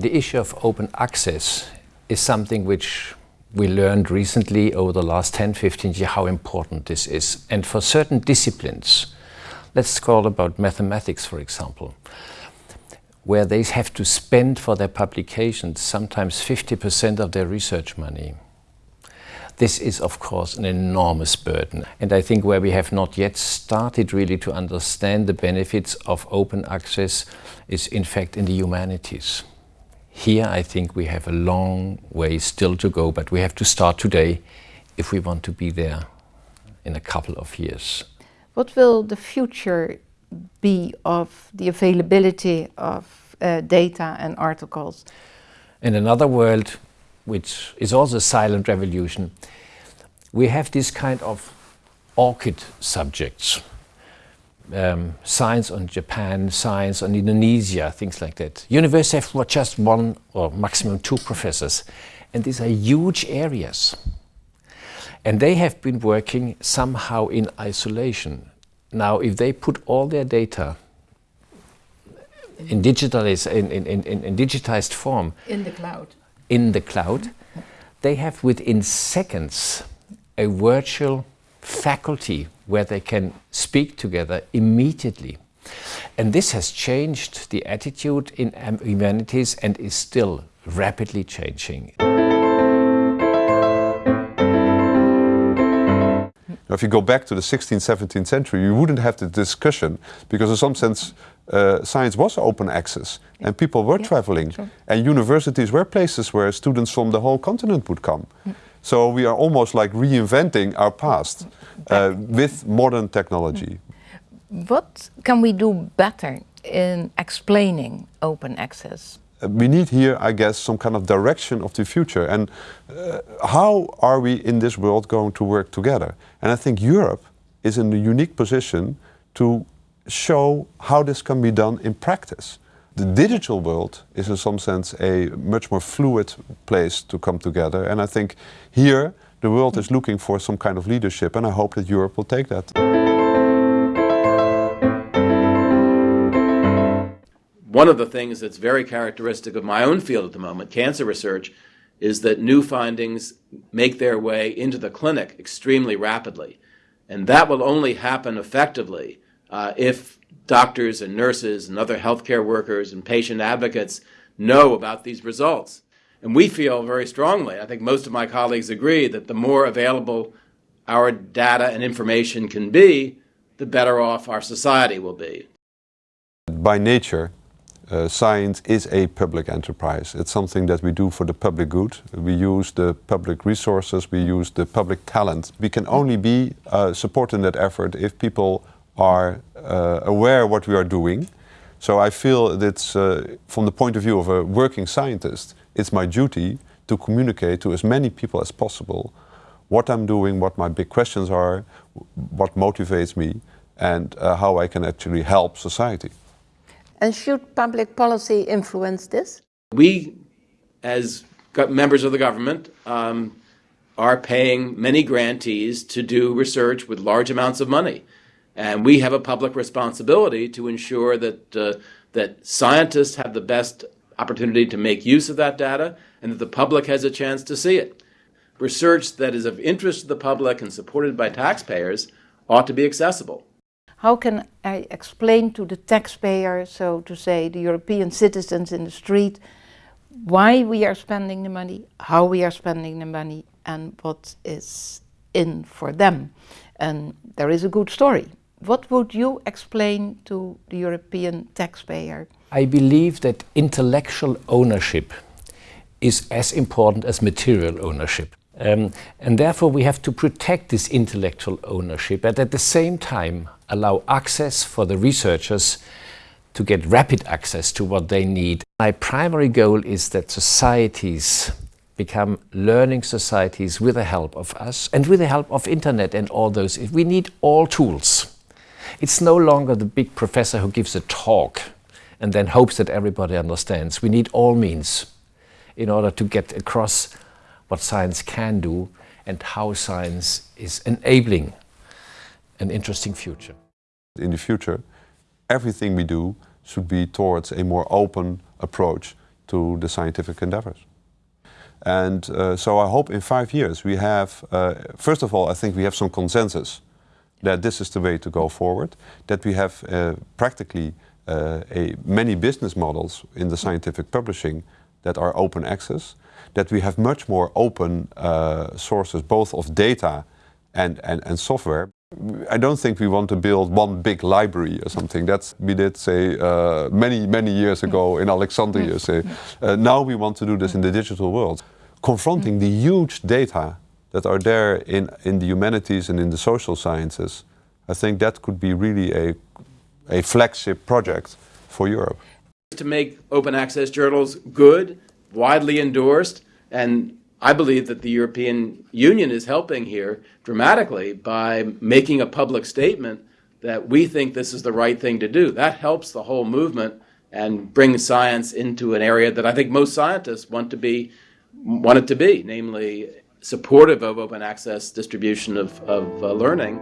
The issue of open access is something which we learned recently over the last 10, 15 years how important this is. And for certain disciplines, let's call about mathematics, for example, where they have to spend for their publications sometimes 50% of their research money. This is, of course, an enormous burden. And I think where we have not yet started really to understand the benefits of open access is, in fact, in the humanities. Here, I think we have a long way still to go, but we have to start today if we want to be there in a couple of years. What will the future be of the availability of uh, data and articles? In another world, which is also a silent revolution, we have this kind of orchid subjects. Um, science on Japan, science on Indonesia, things like that. University have just one or maximum two professors. And these are huge areas. And they have been working somehow in isolation. Now, if they put all their data in, digitalized, in, in, in, in digitized form... In the cloud in the cloud, they have within seconds a virtual faculty where they can speak together immediately. And this has changed the attitude in humanities and is still rapidly changing. Now, if you go back to the 16th, 17th century, you wouldn't have the discussion because in some sense uh, science was open access yeah. and people were yeah, traveling sure. and universities were places where students from the whole continent would come. Yeah. So we are almost like reinventing our past uh, with modern technology. What can we do better in explaining open access? Uh, we need here, I guess, some kind of direction of the future. And uh, how are we in this world going to work together? And I think Europe is in a unique position to show how this can be done in practice. The digital world is in some sense a much more fluid place to come together. And I think here the world is looking for some kind of leadership and I hope that Europe will take that. One of the things that's very characteristic of my own field at the moment, cancer research, is that new findings make their way into the clinic extremely rapidly. And that will only happen effectively uh, if doctors and nurses and other healthcare workers and patient advocates know about these results. And we feel very strongly, I think most of my colleagues agree, that the more available our data and information can be, the better off our society will be. By nature, uh, science is a public enterprise. It's something that we do for the public good. We use the public resources, we use the public talent. We can only be uh, supporting that effort if people are uh, aware what we are doing. So I feel that uh, from the point of view of a working scientist, it's my duty to communicate to as many people as possible what I'm doing, what my big questions are, what motivates me, and uh, how I can actually help society. And should public policy influence this? We, as members of the government, um, are paying many grantees to do research with large amounts of money. And we have a public responsibility to ensure that, uh, that scientists have the best opportunity to make use of that data and that the public has a chance to see it. Research that is of interest to the public and supported by taxpayers ought to be accessible. How can I explain to the taxpayer, so to say, the European citizens in the street, why we are spending the money, how we are spending the money, and what is in for them? And there is a good story. What would you explain to the European taxpayer? I believe that intellectual ownership is as important as material ownership. Um, and therefore we have to protect this intellectual ownership but at the same time allow access for the researchers to get rapid access to what they need. My primary goal is that societies become learning societies with the help of us and with the help of internet and all those. We need all tools. It's no longer the big professor who gives a talk and then hopes that everybody understands. We need all means in order to get across what science can do and how science is enabling an interesting future. In the future, everything we do should be towards a more open approach to the scientific endeavors. And uh, so I hope in five years we have, uh, first of all, I think we have some consensus that this is the way to go forward, that we have uh, practically uh, a, many business models in the scientific publishing that are open access, that we have much more open uh, sources both of data and, and, and software. I don't think we want to build one big library or something. That's we did say uh, many many years ago in Alexandria. Say uh, now we want to do this in the digital world, confronting the huge data that are there in in the humanities and in the social sciences. I think that could be really a a flagship project for Europe. To make open access journals good, widely endorsed, and I believe that the European Union is helping here dramatically by making a public statement that we think this is the right thing to do. That helps the whole movement and brings science into an area that I think most scientists want to be want it to be, namely supportive of open access distribution of, of uh, learning